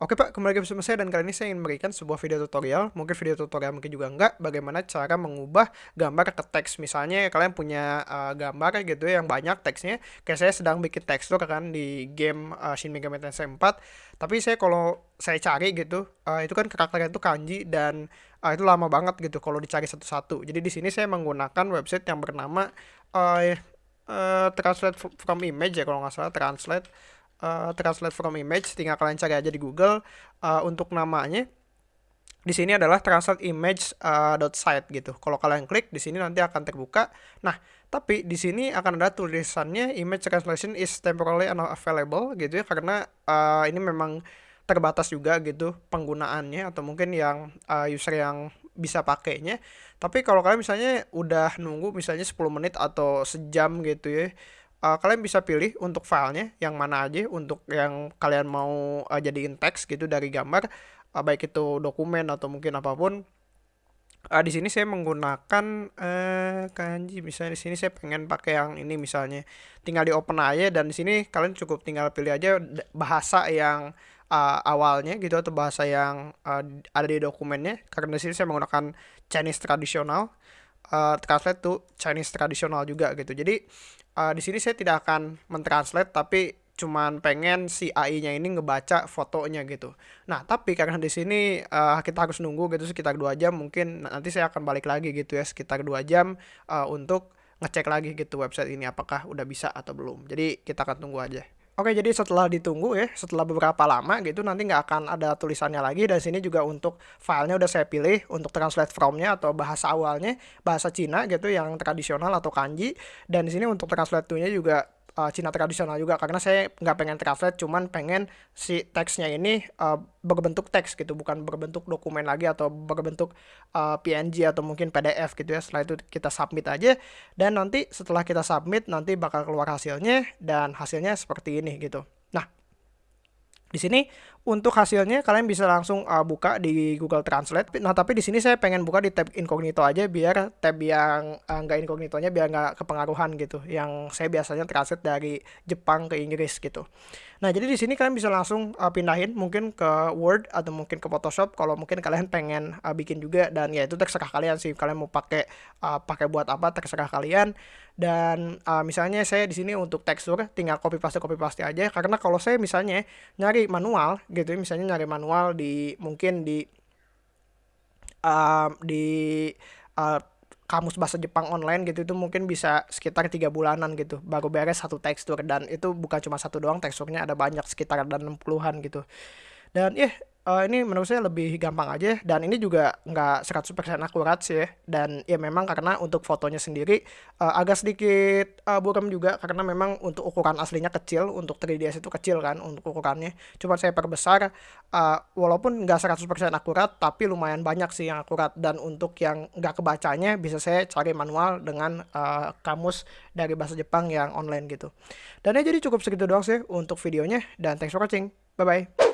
Oke Pak, kembali lagi bersama saya dan kali ini saya ingin memberikan sebuah video tutorial, mungkin video tutorial mungkin juga enggak, bagaimana cara mengubah gambar ke teks. Misalnya kalian punya uh, gambar gitu ya yang banyak teksnya, kayak saya sedang bikin tekstur kan di game uh, Shin Megami Tensei 4, tapi saya kalau saya cari gitu, uh, itu kan karakternya itu kanji dan uh, itu lama banget gitu kalau dicari satu-satu. Jadi di sini saya menggunakan website yang bernama uh, uh, Translate from Image ya kalau nggak salah, Translate uh, translate from image tinggal kalian cari aja di Google uh, untuk namanya di sini adalah translate image uh, dot site gitu. Kalau kalian klik di sini nanti akan terbuka. Nah, tapi di sini akan ada tulisannya image translation is temporarily unavailable gitu ya karena uh, ini memang terbatas juga gitu penggunaannya atau mungkin yang uh, user yang bisa pakainya. Tapi kalau kalian misalnya udah nunggu misalnya 10 menit atau sejam gitu ya uh, kalian bisa pilih untuk filenya yang mana aja untuk yang kalian mau uh, jadiin teks gitu dari gambar uh, baik itu dokumen atau mungkin apa pun. Uh, di sini saya menggunakan uh, kanji misalnya di sini saya pengen pakai yang ini misalnya. Tinggal di open aja dan di sini kalian cukup tinggal pilih aja bahasa yang uh, awalnya gitu atau bahasa yang uh, ada di dokumennya. Karena di sini saya menggunakan Chinese tradisional uh, translate to Chinese tradisional juga gitu jadi uh, di sini saya tidak akan mentranslate tapi cuman pengen si AI-nya ini ngebaca fotonya gitu. Nah, tapi karena di sini uh, kita harus nunggu gitu sekitar dua jam, mungkin nanti saya akan balik lagi gitu ya sekitar dua jam uh, untuk ngecek lagi gitu website ini apakah udah bisa atau belum. Jadi kita akan tunggu aja. Oke, jadi setelah ditunggu ya, setelah beberapa lama gitu, nanti nggak akan ada tulisannya lagi. Dan sini juga untuk filenya udah saya pilih untuk translate from-nya atau bahasa awalnya, bahasa Cina gitu, yang tradisional atau kanji. Dan di sini untuk translate to-nya juga uh, Cina tradisional juga. Karena saya nggak pengen translate cuman pengen si teksnya ini uh, berbentuk teks gitu. Bukan berbentuk dokumen lagi atau berbentuk uh, PNG atau mungkin PDF gitu ya. Setelah itu kita submit aja. Dan nanti setelah kita submit nanti bakal keluar hasilnya. Dan hasilnya seperti ini gitu. Nah di sini untuk hasilnya kalian bisa langsung uh, buka di Google Translate. Nah, tapi di sini saya pengen buka di tab incognito aja biar tab yang uh, nggak incognitonya biar nggak kepengaruhan gitu. Yang saya biasanya translate dari Jepang ke Inggris gitu. Nah, jadi di sini kalian bisa langsung uh, pindahin mungkin ke Word atau mungkin ke Photoshop kalau mungkin kalian pengen uh, bikin juga dan ya itu terserah kalian sih. Kalian mau pakai uh, pakai buat apa terserah kalian. Dan uh, misalnya saya di sini untuk tekstur tinggal copy paste copy paste aja karena kalau saya misalnya nyari manual gitu. Misalnya nyari manual di mungkin di uh, di uh, kamus bahasa Jepang online gitu itu mungkin bisa sekitar tiga bulanan gitu. Baru beres satu tekstur dan itu bukan cuma satu doang teksturnya ada banyak sekitar ada 60-an gitu. Dan ya yeah, uh, ini menurut saya lebih gampang aja dan ini juga nggak 100% akurat sih ya. dan ya memang karena untuk fotonya sendiri uh, agak sedikit uh, buram juga. Karena memang untuk ukuran aslinya kecil untuk 3DS itu kecil kan untuk ukurannya. Cuma saya perbesar uh, walaupun nggak 100% akurat tapi lumayan banyak sih yang akurat. Dan untuk yang nggak kebacanya bisa saya cari manual dengan uh, kamus dari bahasa Jepang yang online gitu. Dan ya jadi cukup segitu doang sih untuk videonya. Dan thanks for watching. Bye bye